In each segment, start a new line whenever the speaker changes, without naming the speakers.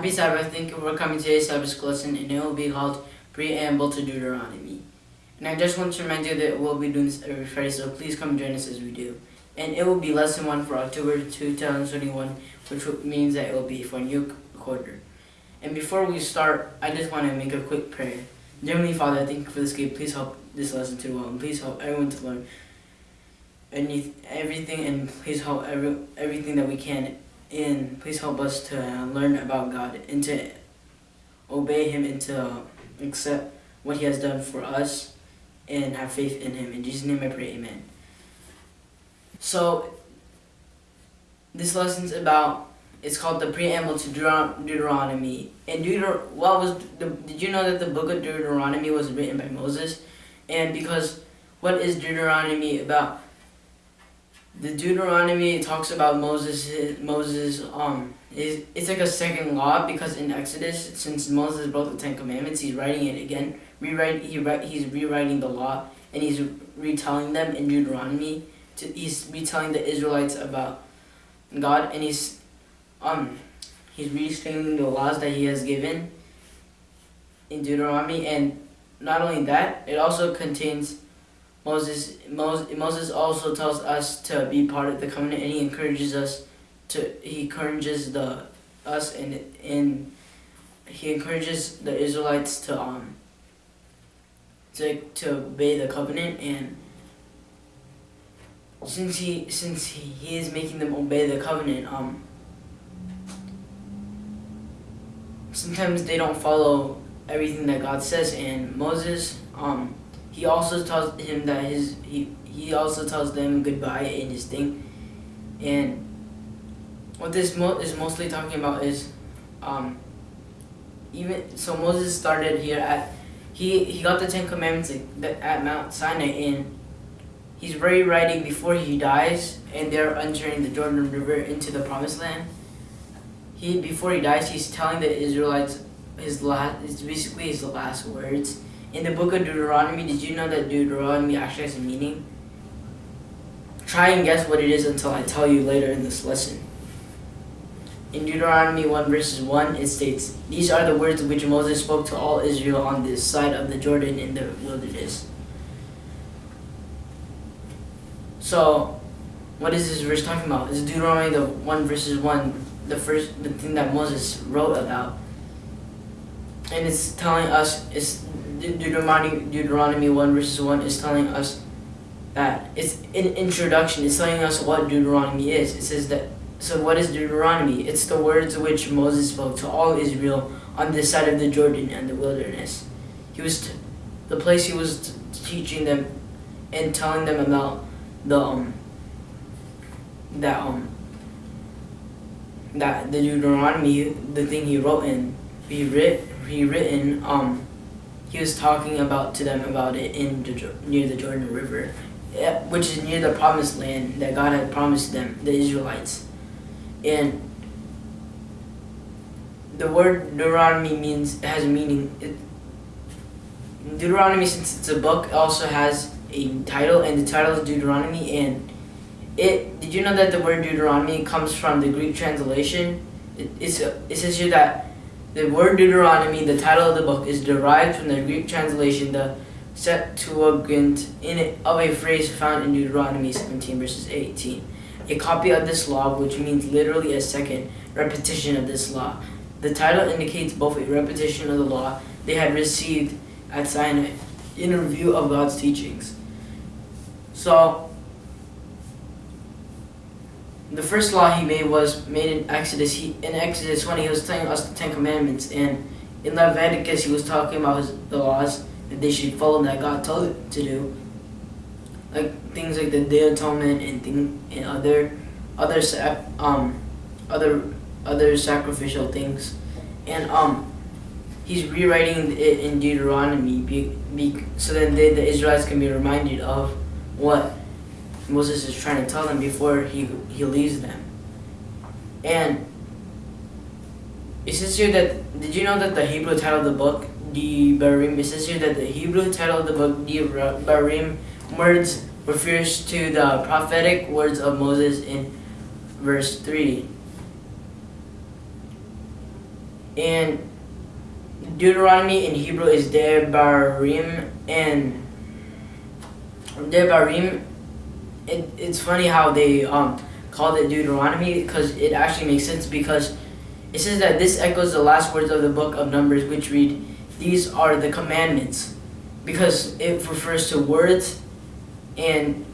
Happy Sabbath. Thank you for coming to today's Sabbath lesson, and it will be called Preamble to Deuteronomy. And I just want to remind you that we'll be doing this every Friday, so please come join us as we do. And it will be lesson one for October 2021, which means that it will be for a new quarter. And before we start, I just want to make a quick prayer. Dear Heavenly Father, thank you for this gift. Please help this lesson to well, and please help everyone to learn any everything, and please help every everything that we can and please help us to learn about God and to obey Him and to accept what He has done for us and have faith in Him. In Jesus' name I pray, Amen. So, this lesson's about, it's called the preamble to Deuteronomy. And Deuter what was the, did you know that the book of Deuteronomy was written by Moses? And because what is Deuteronomy about? The Deuteronomy talks about Moses. Moses um is it's like a second law because in Exodus, since Moses wrote the Ten Commandments, he's writing it again. Rewrite he write he's rewriting the law and he's retelling them in Deuteronomy. To, he's retelling the Israelites about God and he's um he's restating the laws that he has given in Deuteronomy and not only that, it also contains Moses, Moses also tells us to be part of the covenant and he encourages us to, he encourages the, us and, and he encourages the Israelites to, um, to, to obey the covenant and since he, since he, he is making them obey the covenant, um, sometimes they don't follow everything that God says and Moses, um, he also tells him that his he he also tells them goodbye in his thing, and what this mo is mostly talking about is, um, even so Moses started here at he he got the Ten Commandments at Mount Sinai and he's rewriting before he dies and they're entering the Jordan River into the Promised Land. He before he dies, he's telling the Israelites his last. It's basically his last words in the book of Deuteronomy, did you know that Deuteronomy actually has a meaning? Try and guess what it is until I tell you later in this lesson. In Deuteronomy 1 verses 1, it states, These are the words which Moses spoke to all Israel on this side of the Jordan in the wilderness. So, what is this verse talking about? Is Deuteronomy the 1 verses 1, the first the thing that Moses wrote about. And it's telling us, it's Deuteronomy, Deuteronomy 1 verses 1 is telling us that it's an introduction. It's telling us what Deuteronomy is. It says that, so what is Deuteronomy? It's the words which Moses spoke to all Israel on this side of the Jordan and the wilderness. He was, the place he was teaching them and telling them about the, um, that, um, that the Deuteronomy, the thing he wrote in, he writ, he written, um, he was talking about to them about it in the, near the Jordan River, eh, which is near the promised land that God had promised them, the Israelites. And the word Deuteronomy means has a meaning. It, Deuteronomy, since it's a book, also has a title, and the title is Deuteronomy. And it did you know that the word Deuteronomy comes from the Greek translation? It, it says here that the word Deuteronomy, the title of the book, is derived from the Greek translation, the Septuagint, in of a phrase found in Deuteronomy 17 verses 18. A copy of this law, which means literally a second repetition of this law. The title indicates both a repetition of the law they had received at Sinai in review of God's teachings. So, the first law he made was made in Exodus. He, in Exodus 20, he was telling us the Ten Commandments, and in Leviticus, he was talking about his, the laws that they should follow that God told them to do, like things like the Day of Atonement and thing and other other um other other sacrificial things, and um he's rewriting it in Deuteronomy be, be, so that they, the Israelites can be reminded of what Moses is trying to tell them before he, he leaves them. And it says here that, did you know that the Hebrew title of the book, Devarim, it says here that the Hebrew title of the book, Devarim, words refers to the prophetic words of Moses in verse 3. And Deuteronomy in Hebrew is Devarim, and Devarim. It, it's funny how they um, called it Deuteronomy because it actually makes sense because it says that this echoes the last words of the book of Numbers, which read, "These are the commandments," because it refers to words, and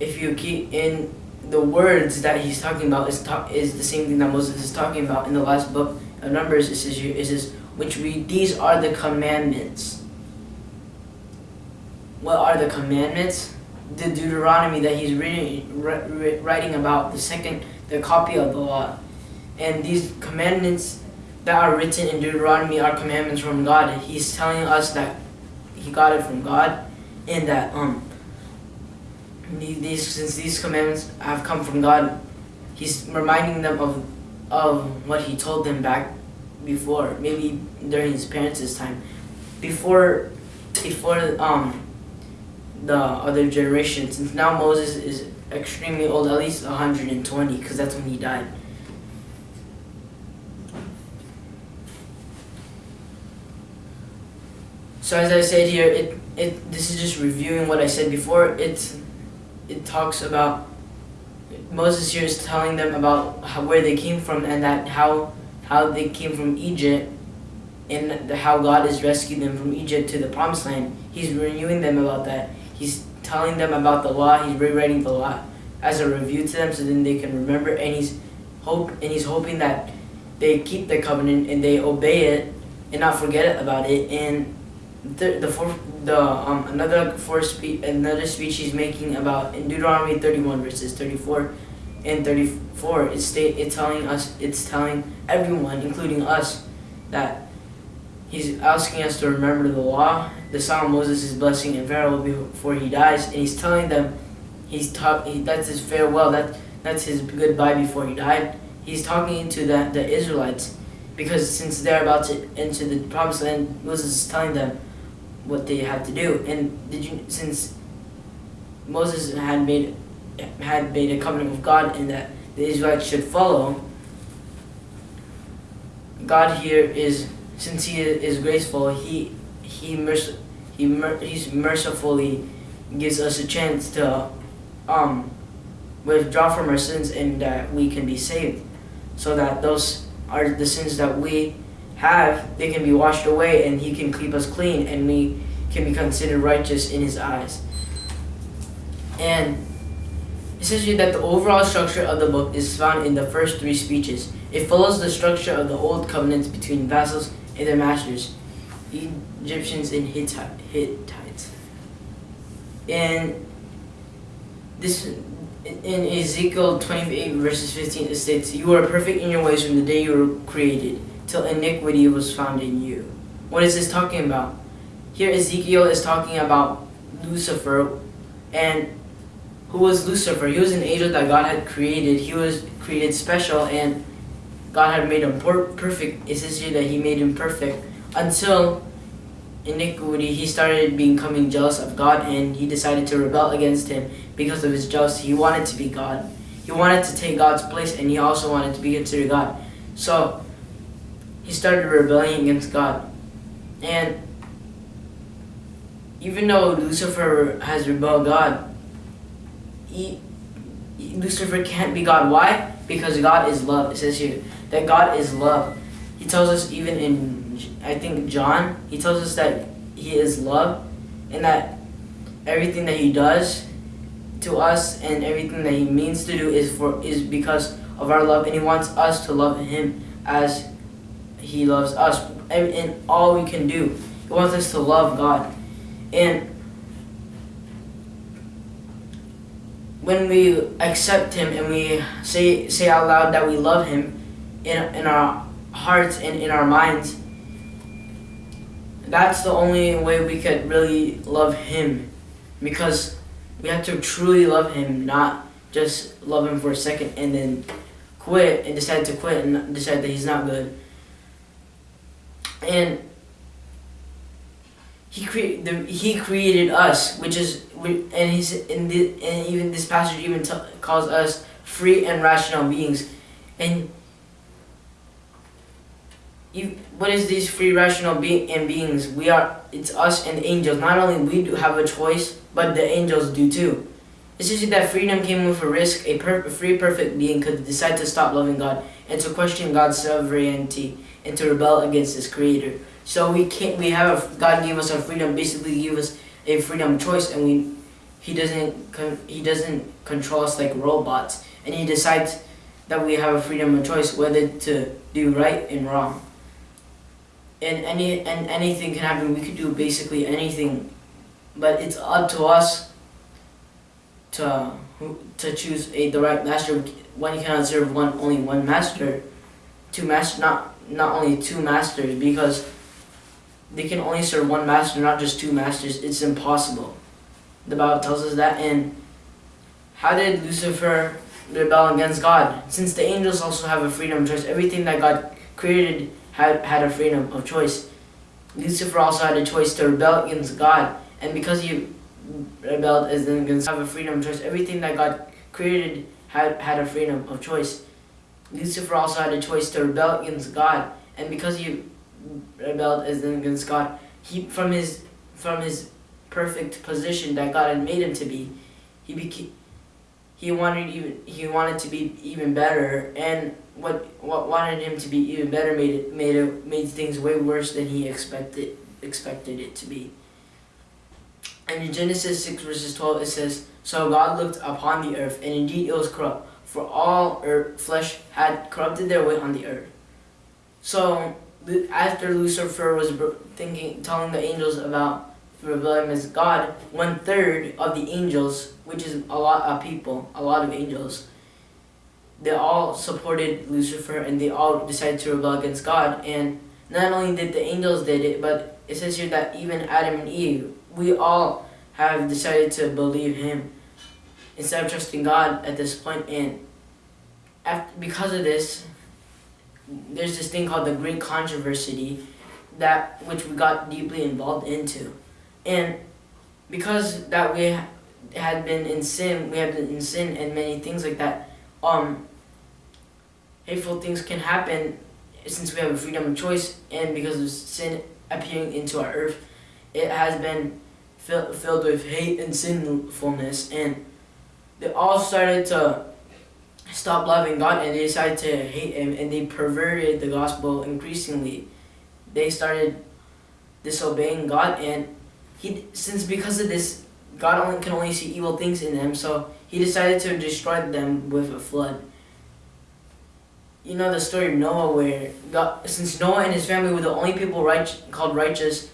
if you keep in the words that he's talking about is talk, is the same thing that Moses is talking about in the last book of Numbers. It says it says which read, These are the commandments. What are the commandments? The Deuteronomy that he's reading, writing about, the second, the copy of the law. And these commandments that are written in Deuteronomy are commandments from God. He's telling us that he got it from God and that um these since these commandments have come from God, he's reminding them of of what he told them back before, maybe during his parents' time, before before um the other generation. Since now Moses is extremely old, at least 120, because that's when he died. So as I said here, it it this is just reviewing what I said before. It it talks about Moses here is telling them about how, where they came from and that how how they came from Egypt and how God has rescued them from Egypt to the promised land. He's renewing them about that. He's telling them about the law. He's rewriting the law as a review to them so then they can remember and he's hope and he's hoping that they keep the covenant and they obey it and not forget about it and the the fourth the um another fourth speech another speech he's making about in Deuteronomy 31 verses 34 and 34 it's state it's telling us it's telling everyone including us that he's asking us to remember the law the song Moses is blessing and farewell before he dies. And he's telling them he's talk he, that's his farewell that that's his goodbye before he died. He's talking to the, the Israelites because since they're about to enter the promised land Moses is telling them what they have to do. And did you since Moses had made had made a covenant with God and that the Israelites should follow, God here is, since He is graceful, He He merc- He mer- He's mercifully gives us a chance to um, withdraw from our sins and that we can be saved, so that those are the sins that we have, they can be washed away, and He can keep us clean, and we can be considered righteous in His eyes. And it says here that the overall structure of the book is found in the first three speeches. It follows the structure of the old covenants between vassals and their masters, Egyptians and Hittites. And this in Ezekiel 28 verses 15 it states, You are perfect in your ways from the day you were created, till iniquity was found in you. What is this talking about? Here Ezekiel is talking about Lucifer and who was Lucifer. He was an angel that God had created. He was created special and God had made him perfect. It says here that he made him perfect until iniquity, he started becoming jealous of God and he decided to rebel against him because of his jealousy. He wanted to be God. He wanted to take God's place and he also wanted to be considered God. So he started rebelling against God. And even though Lucifer has rebelled God, he, Lucifer can't be God. Why? Because God is love. It says here that God is love. He tells us even in, I think, John, he tells us that he is love and that everything that he does to us and everything that he means to do is for is because of our love and he wants us to love him as he loves us and all we can do. He wants us to love god. And when we accept him and we say say out loud that we love him in, in our hearts and in our minds that's the only way we could really love him. Because we have to truly love him not just love him for a second and then quit and decide to quit and decide that he's not good. And he created the, he created us, which is and he's in the and even this passage even calls us free and rational beings, and what is these free rational be- and beings? We are, it's us and angels. Not only we do have a choice, but the angels do too. It's just that freedom came with a risk. A, per- free, perfect being could decide to stop loving God and to question God's sovereignty and to rebel against His Creator. So we can't. We have a, God gave us our freedom. Basically, give us a freedom choice, and we He doesn't He doesn't control us like robots, and He decides that we have a freedom of choice whether to do right and wrong and any and anything can happen. We could do basically anything, but it's up to us to to choose a the right master. One cannot serve one only one master, two master not not only two masters because they can only serve one master, not just two masters. It's impossible. The Bible tells us that. And how did Lucifer rebel against God? Since the angels also have a freedom choice, everything that God created had, had a freedom of choice. Lucifer also had a choice to rebel against God, and because he rebelled against have a freedom of choice, everything that God created had, had a freedom of choice. Lucifer also had a choice to rebel against God, and because he rebelled against God, he from his from his perfect position that God had made him to be, he became he wanted even he wanted to be even better and what what wanted him to be even better made it made it made things way worse than he expected expected it to be. And in Genesis six verses twelve it says, So God looked upon the earth, and indeed it was corrupt, for all earth, flesh had corrupted their way on the earth. So after Lucifer was thinking, telling the angels about rebellion against God, one third of the angels, which is a lot of people, a lot of angels, they all supported Lucifer and they all decided to rebel against God. And not only did the angels did it, but it says here that even Adam and Eve, we all have decided to believe him instead of trusting God at this point. And after, because of this, there's this thing called the Great Controversy that which we got deeply involved into. And because that we had been in sin, we had been in sin and many things like that, um, hateful things can happen since we have a freedom of choice and because of sin appearing into our earth, it has been fill, filled with hate and sinfulness and they all started to stop loving God and they decided to hate him and they perverted the gospel increasingly. They started disobeying God and he since because of this God only can only see evil things in them so he decided to destroy them with a flood you know the story of Noah where God, since Noah and his family were the only people right, called righteous,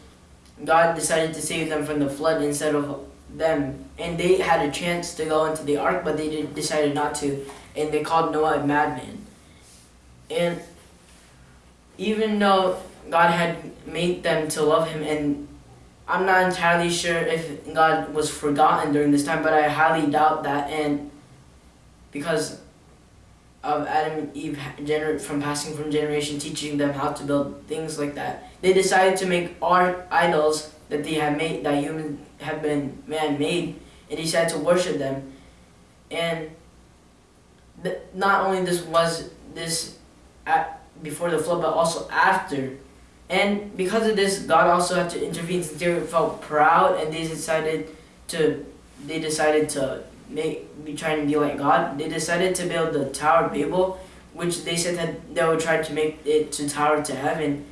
God decided to save them from the flood instead of them. And they had a chance to go into the ark, but they decided not to. And they called Noah a madman. And even though God had made them to love him, and I'm not entirely sure if God was forgotten during this time, but I highly doubt that. And because of Adam and Eve from passing from generation, teaching them how to build things like that. They decided to make art idols that they have made, that humans have been man-made, and decided to worship them. And th- not only this was this at, before the flood, but also after. And because of this, God also had to intervene since they felt proud, and they decided to they decided to make be trying to be like God, they decided to build the Tower of Babel, which they said that they would try to make it to tower to heaven,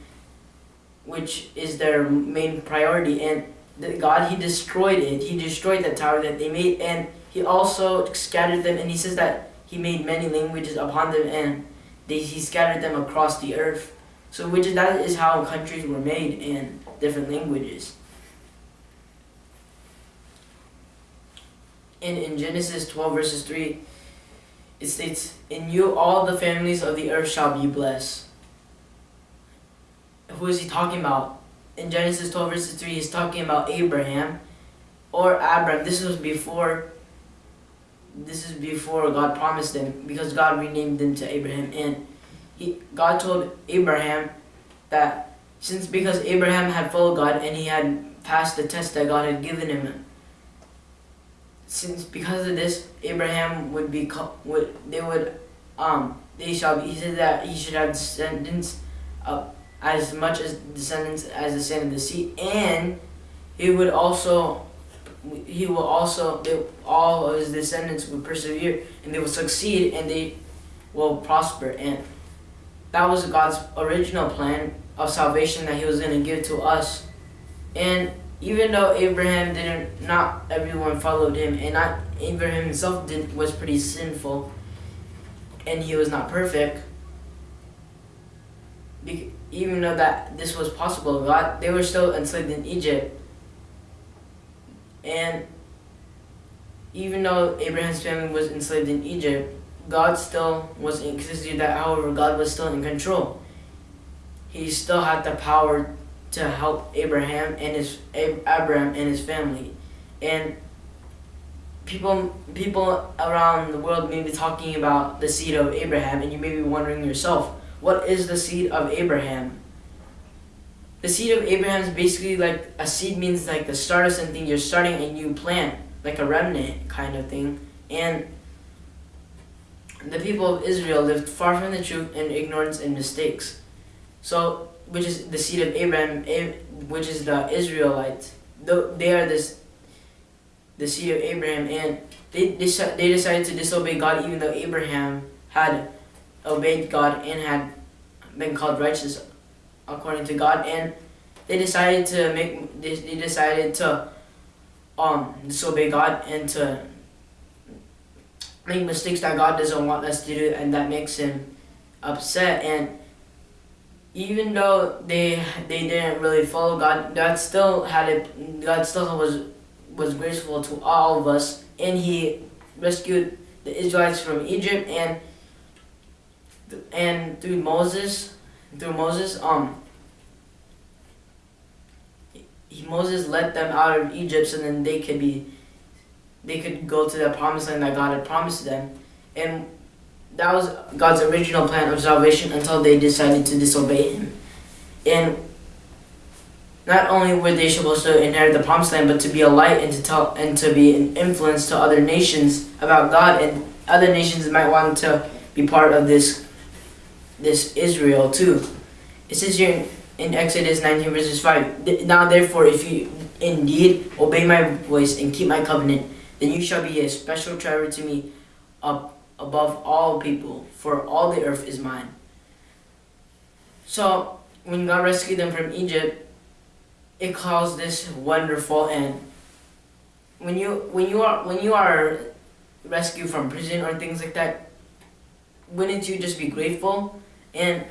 which is their main priority. And the God, He destroyed it. He destroyed the tower that they made, and He also scattered them. And He says that He made many languages upon them, and they, He scattered them across the earth. So, which is, that is how countries were made in different languages. in, in Genesis 12, verses 3, it states, In you all the families of the earth shall be blessed. Who is he talking about? In Genesis 12, verses 3, he's talking about Abraham or Abram. This was before this is before God promised them because God renamed them to Abraham and he God told Abraham that since because Abraham had followed God and he had passed the test that God had given him since because of this, Abraham would be would they would um they shall be, he said that he should have descendants as much as descendants as the sand of the sea, and he would also he will also they, all of his descendants will persevere and they will succeed and they will prosper and that was God's original plan of salvation that he was going to give to us. And even though Abraham didn't not everyone followed him and not Abraham himself did was pretty sinful and he was not perfect even though that this was possible God they were still enslaved in Egypt. And even though Abraham's family was enslaved in Egypt, God still was existed that however God was still in control. He still had the power to help Abraham and his Abraham and his family. And people people around the world may be talking about the seed of Abraham and you may be wondering yourself, what is the seed of Abraham? the seed of Abraham is basically like a seed means like the start of something. You're starting a new plant, like a remnant kind of thing. And the people of Israel lived far from the truth in ignorance and mistakes. So, which is the seed of Abraham, which is the Israelites. They are this, the seed of Abraham, and they they decided to disobey God, even though Abraham had obeyed God and had been called righteous according to God, and they decided to make they, they decided to um disobey God and to make mistakes that God doesn't want us to do, and that makes him upset. And even though they they didn't really follow God, God still had it. God still was was graceful to all of us, and He rescued the Israelites from Egypt and and through Moses through Moses, um, he, Moses led them out of Egypt so then they could be, they could go to the promised land that God had promised them. And that was God's original plan of salvation until they decided to disobey him. And not only were they supposed to inherit the promised land, but to be a light and to tell and to be an influence to other nations about God, and other nations might want to be part of this this Israel too. It says here in, in Exodus 19 verses 5, Now therefore if you indeed obey my voice and keep my covenant, then you shall be a special treasure to me up above all people, for all the earth is mine. So when God rescued them from Egypt, it caused this wonderful end. When you when you are when you are rescued from prison or things like that, wouldn't you just be grateful and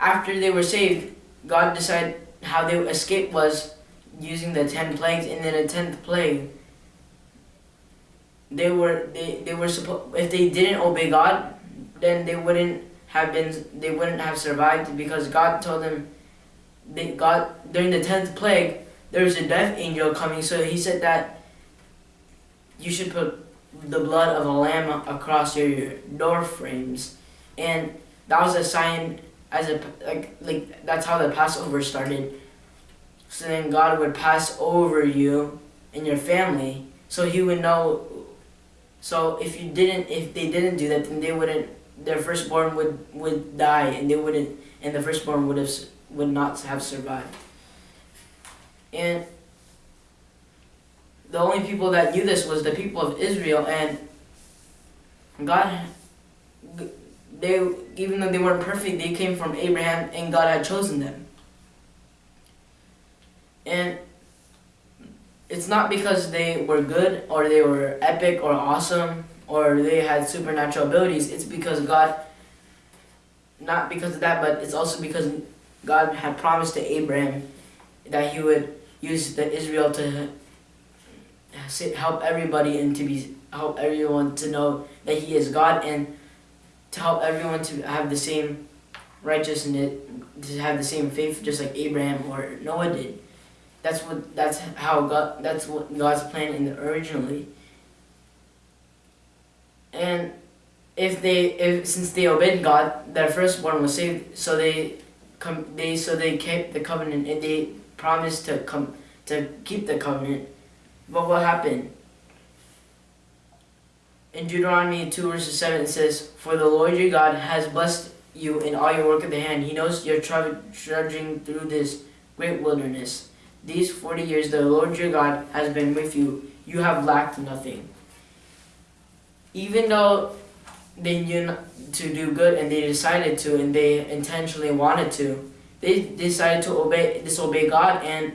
after they were saved, God decided how they escaped was using the ten plagues, and then a tenth plague. They were they, they were supposed if they didn't obey God, then they wouldn't have been they wouldn't have survived because God told them they God during the tenth plague there was a death angel coming so he said that you should put the blood of a lamb across your door frames and that was a sign as a like like that's how the Passover started. So then God would pass over you and your family, so He would know. So if you didn't, if they didn't do that, then they wouldn't. Their firstborn would would die, and they wouldn't, and the firstborn would have would not have survived. And the only people that knew this was the people of Israel, and God they even though they weren't perfect, they came from Abraham and God had chosen them. And it's not because they were good or they were epic or awesome or they had supernatural abilities. It's because God, not because of that, but it's also because God had promised to Abraham that he would use the Israel to help everybody and to be help everyone to know that he is God and to help everyone to have the same righteousness, to have the same faith, just like Abraham or Noah did. That's what. That's how God. That's what God's plan in the originally. And if they, if since they obeyed God, their firstborn was saved. So they, come. They so they kept the covenant and they promised to come to keep the covenant. But what happened? in Deuteronomy 2 verses 7 it says, For the Lord your God has blessed you in all your work of the hand. He knows you're trudging through this great wilderness. These 40 years the Lord your God has been with you. You have lacked nothing. Even though they knew to do good and they decided to and they intentionally wanted to, they decided to obey disobey God and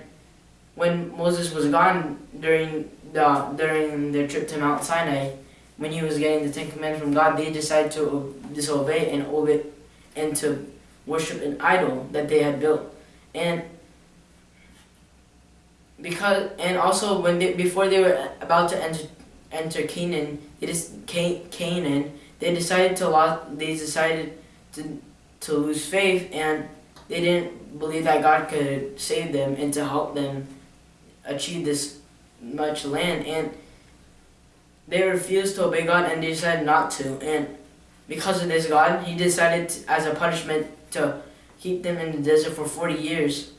when Moses was gone during the during their trip to Mount Sinai, when he was getting the Ten Commandments from God, they decided to disobey and obey and to worship an idol that they had built. And because and also when they before they were about to enter enter Canaan, is Canaan. They decided to. They decided to to lose faith, and they didn't believe that God could save them and to help them achieve this much land. And they refused to obey God, and they decided not to. And because of this, God, He decided to, as a punishment to keep them in the desert for forty years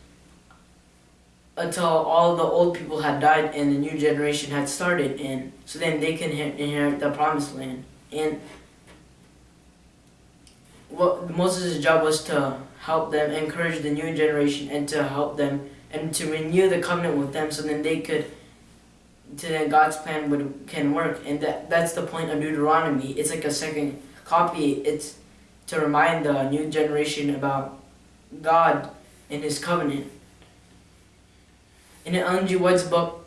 until all the old people had died and the new generation had started and so then they can inherit the promised land. And what Moses' job was to help them encourage the new generation and to help them and to renew the covenant with them so then they could to then God's plan would can work. And that that's the point of Deuteronomy. It's like a second copy. It's to remind the new generation about God and his covenant in Ellen G. White's book,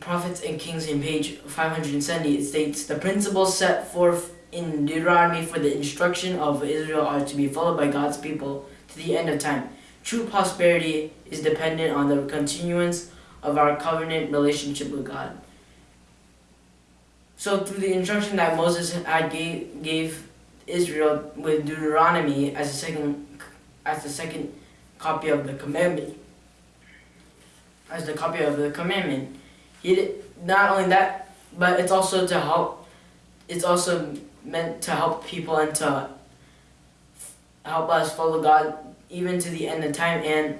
Prophets and Kings in page 570, it states, The principles set forth in Deuteronomy for the instruction of Israel are to be followed by God's people to the end of time. True prosperity is dependent on the continuance of our covenant relationship with God. So through the instruction that Moses had gave, gave Israel with Deuteronomy as a second as the second copy of the commandment, as the copy of the commandment. He did, not only that, but it's also to help. It's also meant to help people and to help us follow God even to the end of time. And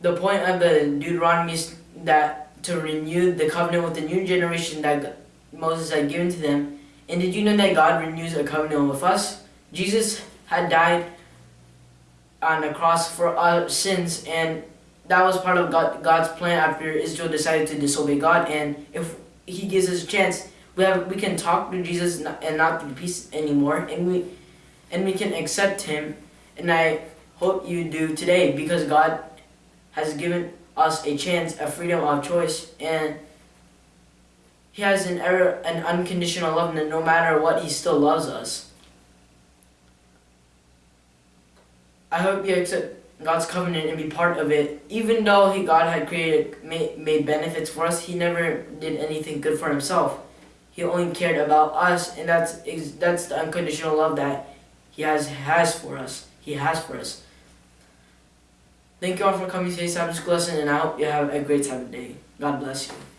the point of the Deuteronomy is that to renew the covenant with the new generation that Moses had given to them. And did you know that God renews a covenant with us? Jesus had died on the cross for our sins and that was part of God, God's plan after Israel decided to disobey God. And if He gives us a chance, we have we can talk to Jesus and not through peace anymore, and we and we can accept Him. And I hope you do today because God has given us a chance, a freedom of choice, and He has an error, an unconditional love, and no matter what, He still loves us. I hope you accept God's covenant and be part of it. Even though he, God had created, made, made benefits for us, he never did anything good for himself. He only cared about us, and that's that's the unconditional love that he has has for us. He has for us. Thank you all for coming to today's Sabbath school lesson, and I hope you have a great Sabbath day. God bless you.